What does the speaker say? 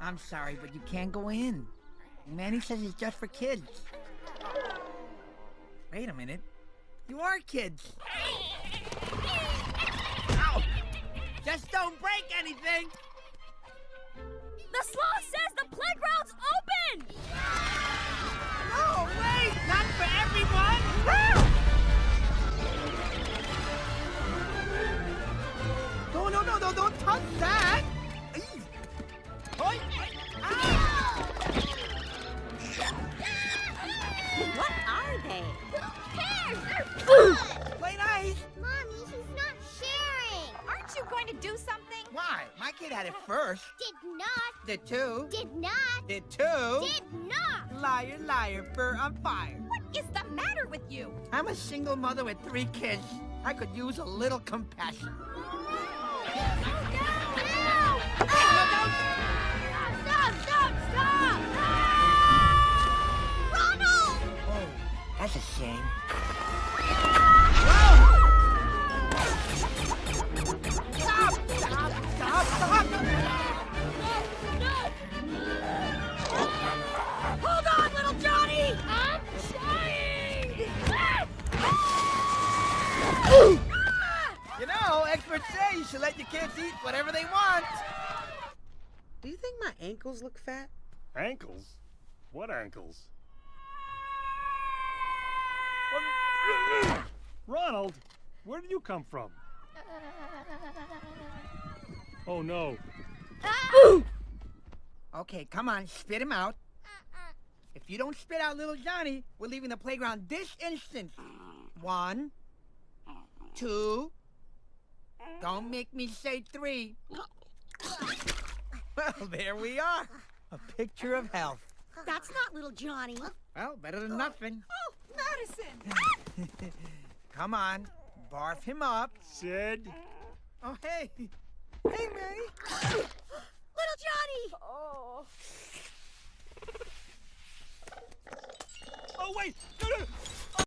I'm sorry, but you can't go in. Manny says it's just for kids. Wait a minute. You are kids. Ow! Just don't break anything! The sloth says the playground's open! No, wait! Not for everyone! No, no, no, no, don't touch that! What are they? Who cares? They're fun! Play nice! Mommy, he's not sharing. Aren't you going to do something? Why? My kid had it first. Did not. Did too. Did not. Did too. Did not. Liar, liar, fur on fire. What is the matter with you? I'm a single mother with three kids. I could use a little compassion. Oh, that's a shame. Stop! Stop! Stop! Stop! Hold on, little Johnny! I'm trying! You know, experts say you should let your kids eat whatever they want. Do you think my ankles look fat? Ankles? What ankles? Ronald, where did you come from? Uh. Oh no. Ah! Okay, come on, spit him out. Uh-uh. If you don't spit out little Johnny, we're leaving the playground this instant. One, two, don't make me say three. Well, there we are. A picture of health. That's not little Johnny. Well, better than nothing. Oh, Oh, Madison! Come on, barf him up. Sid? Oh, hey. Hey, Manny. little Johnny! Oh wait!